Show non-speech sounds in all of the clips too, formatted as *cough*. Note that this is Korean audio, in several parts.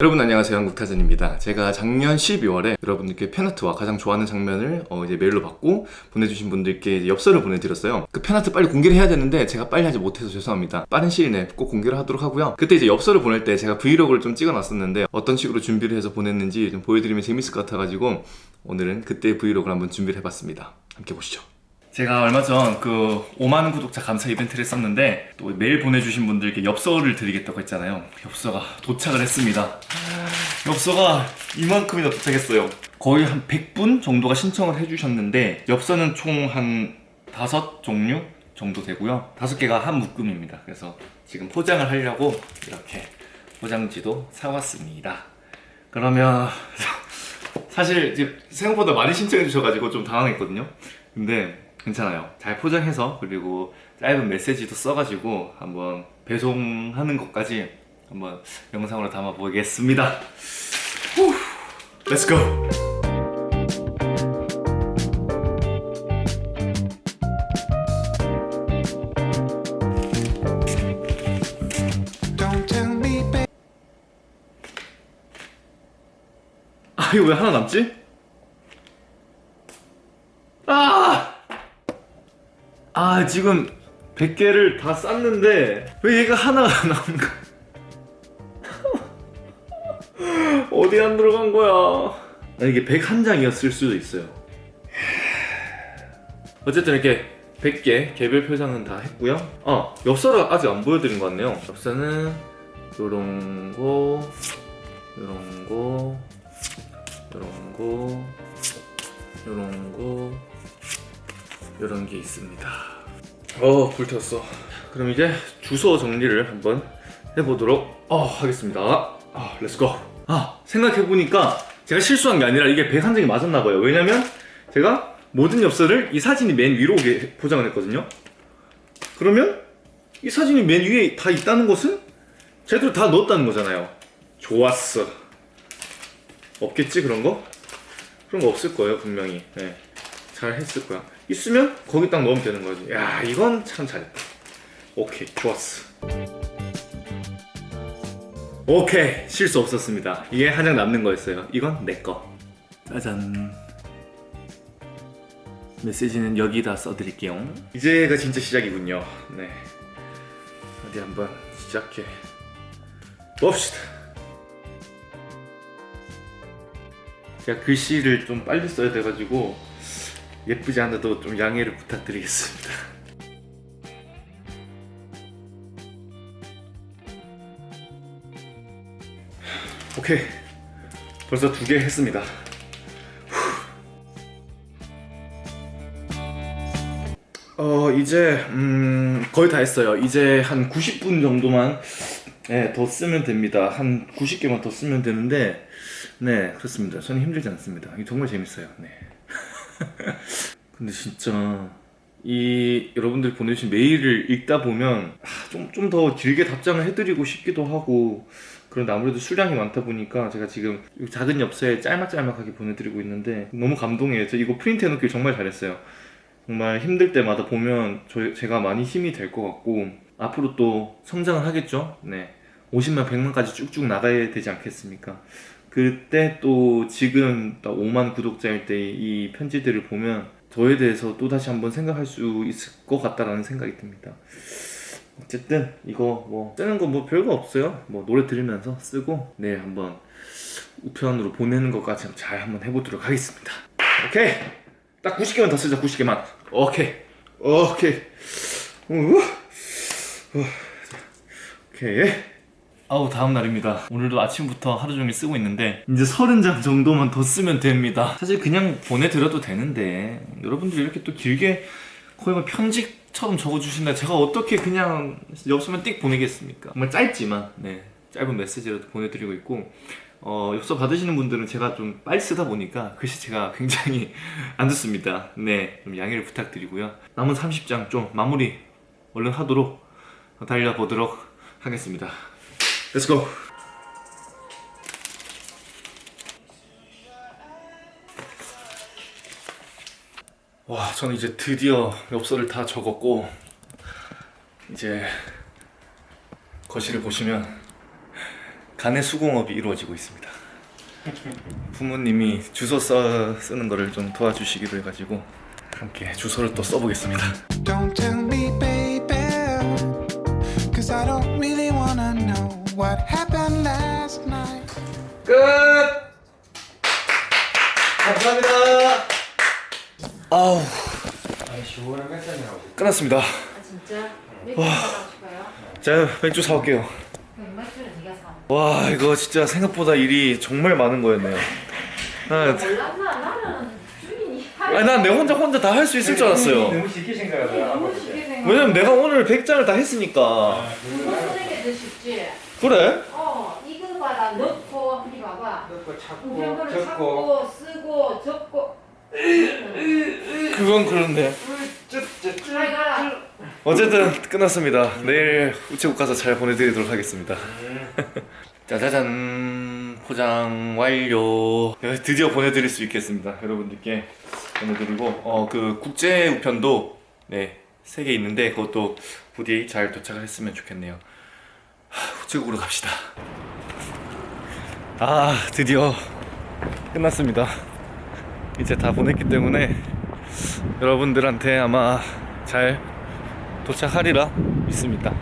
여러분 안녕하세요. 한국타잔입니다. 제가 작년 12월에 여러분들께 fan art와 가장 좋아하는 장면을 어 이제 메일로 받고 보내주신 분들께 엽서를 보내드렸어요. 그 fan art 빨리 공개를 해야 되는데 제가 빨리 하지 못해서 죄송합니다. 빠른 시일 내에 꼭 공개를 하도록 하고요. 그때 이제 엽서를 보낼 때 제가 vlog를 좀 찍어놨었는데 어떤 식으로 준비를 해서 보냈는지 좀 보여드리면 재밌을 것 같아가지고 오늘은 그때 vlog를 한번 준비를 해봤습니다. 함께 보시죠 제가 얼마 전 그 5만원 구독자 감사 이벤트를 했었는데 또 메일 보내주신 분들께 엽서를 드리겠다고 했잖아요. 엽서가 도착을 했습니다. 엽서가 이만큼이나 도착했어요. 거의 한 100분 정도가 신청을 해주셨는데 엽서는 총 한 5종류 정도 되고요. 5개가 한 묶음입니다. 그래서 지금 포장을 하려고 이렇게 포장지도 사왔습니다. 그러면 *laughs* 사실 생각보다 많이 신청해 주셔가지고 좀 당황했거든요. 근데 괜찮아요 잘 포장해서 그리고 짧은 메시지도 써가지고 한번 배송하는 것까지 한번 영상으로 담아 보겠습니다 렛츠고. 아 이거 왜 하나 남지? 아 지금 100개를 다 쌌는데 왜 얘가 하나가 *laughs* 남은가 어디 안 들어간 거야? 아, 이게 101장이었을 수도 있어요. 어쨌든 이렇게 100개 개별 표장은 다 했고요. 아 엽서를 아직 안 보여드린 것 같네요. 엽서는 요런 거 요런 거 요런 거 요런 거 요런 게 있습니다. 어 불태웠어. 그럼 이제 주소 정리를 한번 해보도록 어, 하겠습니다. 아 let's go 아 생각해보니까 제가 실수한 게 아니라 이게 101장이 맞았나 봐요. 왜냐면 제가 모든 엽서를 이 사진이 맨 위로 포장을 했거든요. 그러면 이 사진이 맨 위에 다 있다는 것은 제대로 다 넣었다는 거잖아요. 좋았어. 없겠지 그런 거? 그런 거 없을 거예요 분명히. 네. 잘 했을 거야. 있으면 거기 딱 넣으면 되는 거지. 야 이건 참 잘했다. 오케이 좋았어. 오케이 실수 없었습니다. 이게 한 장 남는 거였어요. 이건 내거. 짜잔. 메시지는 여기다 써드릴게요. 이제가 진짜 시작이군요. 네. 어디 한번 시작해 봅시다. 제가 글씨를 좀 빨리 써야 돼가지고 예쁘지 않아도 좀 양해를 부탁드리겠습니다. *laughs* 오케이. 벌써 두 개 했습니다. 어 이제 음 거의 다 했어요. 이제 한 90분 정도만 네, 더 쓰면 됩니다. 한 90개만 더 쓰면 되는데 네 그렇습니다. 저는 힘들지 않습니다. 정말 재밌어요. 네 *laughs* 근데 진짜 이 여러분들이 보내주신 메일을 읽다 보면 좀 좀 더 길게 답장을 해드리고 싶기도 하고 그런데 아무래도 수량이 많다 보니까 제가 지금 이 작은 엽서에 짤막짤막하게 보내드리고 있는데 너무 감동해요. 저 이거 프린트 해놓길 정말 잘했어요. 정말 힘들 때마다 보면 저, 제가 많이 힘이 될 것 같고 앞으로 또 성장을 하겠죠? 네. 50만 100만까지 쭉쭉 나가야 되지 않겠습니까 그때 또 지금 딱 5만 구독자일 때 이 편지들을 보면 저에 대해서 또 다시 한번 생각할 수 있을 것 같다라는 생각이 듭니다. 어쨌든 이거 뭐 쓰는 거 뭐 별거 없어요. 뭐 노래 들으면서 쓰고 네 한번 우편으로 보내는 것까지 잘 한번 해보도록 하겠습니다. 오케이! 딱 90개만 더 쓰자 90개만. 오케이. 오케이. 우, 우. 오케이 아우 다음 날입니다. 오늘도 아침부터 하루 종일 쓰고 있는데 이제 30장 정도만 더 쓰면 됩니다. 사실 그냥 보내드려도 되는데 여러분들이 이렇게 또 길게 거의 뭐 편집처럼 적어주신다. 제가 어떻게 그냥 엽서만 띡 보내겠습니까? 정말 짧지만 네 짧은 메시지라도 보내드리고 있고 어, 엽서 받으시는 분들은 제가 좀 빨리 쓰다 보니까 글씨체가 *laughs* 굉장히 안 좋습니다. 네, 좀 양해를 부탁드리고요. 남은 30장 좀 마무리 얼른 하도록 달려보도록 하겠습니다 Let's go. 와, 저는 이제 드디어 엽서를 다 적었고 이제 거실을 보시면 간의 수공업이 이루어지고 있습니다. 부모님이 주소 써 쓰는 거를 좀 도와주시기로 해가지고 함께 주소를 또 써보겠습니다. Don't tell me, baby. Cause I don't really wanna know what happened last night. 끝. 감사합니다. 아우 시원한 맥주이라고 끝났습니다. 아 진짜? 맥주 싶어요? 자 맥주 사올게요. 그럼 맥주는 네가 사. 와 이거 진짜 생각보다 일이 정말 많은 거였네요. 나는 주인이 아니 난내 혼자 혼자 다 할 수 있을 줄 알았어요. 너무 쉽게 생각하더라. 왜냐면 내가 오늘 100장을 다 했으니까. 그래? 어 이거 봐라 넣고 이리 봐봐. 넣고 찾고 우편물을 적고 찾고 쓰고 적고. 그건 그런데. 어쨌든 끝났습니다. 내일 우체국 가서 잘 보내드리도록 하겠습니다. *laughs* 짜자잔 포장 완료. 드디어 보내드릴 수 있겠습니다. 여러분들께 보내드리고 어 그 국제 우편도 네세 개 있는데 그것도 부디 잘 도착을 했으면 좋겠네요. 하, 우체국으로 갑시다. 아 드디어 끝났습니다. 이제 다 보냈기 때문에 여러분들한테 아마 잘 도착하리라 믿습니다.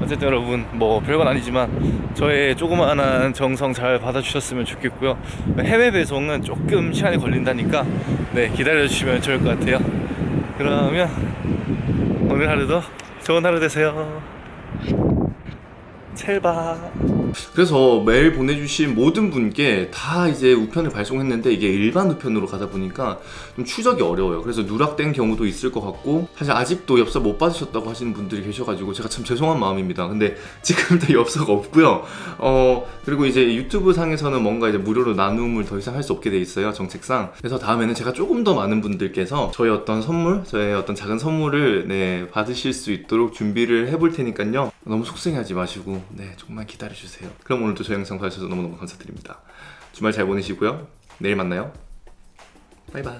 어쨌든 여러분 뭐 별건 아니지만 저의 조그마한 정성 잘 받아주셨으면 좋겠고요. 해외 배송은 조금 시간이 걸린다니까 네 기다려 주시면 좋을 것 같아요. 그러면 오늘 하루도 좋은 하루 되세요. 첼바. 그래서 메일 보내주신 모든 분께 다 이제 우편을 발송했는데 이게 일반 우편으로 가다 보니까 좀 추적이 어려워요. 그래서 누락된 경우도 있을 것 같고 사실 아직도 엽서 못 받으셨다고 하시는 분들이 계셔가지고 제가 참 죄송한 마음입니다. 근데 *laughs* 지금 다 엽서가 없고요. 어 그리고 이제 유튜브 상에서는 뭔가 이제 무료로 나눔을 더 이상 할 수 없게 돼 있어요 정책상. 그래서 다음에는 제가 조금 더 많은 분들께서 저의 어떤 선물, 저의 어떤 작은 선물을 네 받으실 수 있도록 준비를 해볼 테니까요. 너무 속상해하지 마시고 네 정말 기다려 주세요. 그럼 오늘도 저 영상 봐주셔서 너무너무 감사드립니다. 주말 잘 보내시고요. 내일 만나요. 바이바이.